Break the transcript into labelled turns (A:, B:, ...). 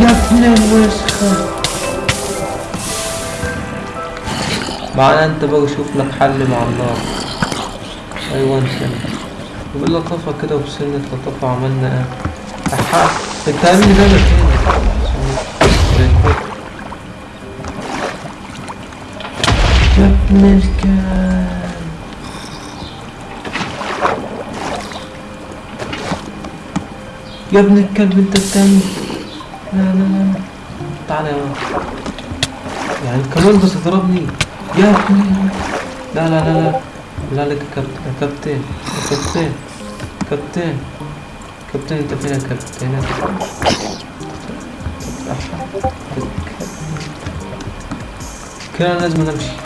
A: يا الوسخة معنى انت بقى شوف لك حل مع النار أيوه انت يقول لك طفى كده وبسنة لطفى عملنا إيه؟ احا انت ده أنا فين يا ابن الكلب. يا ابن الكلب أنت لا لا تعالى يا يعني كمان بتضربني يا ابني لا لا لا لا لا لك يا كابتن يا كابتن يا كابتن كابتن انت فين يا كابتن يا كده لازم امشي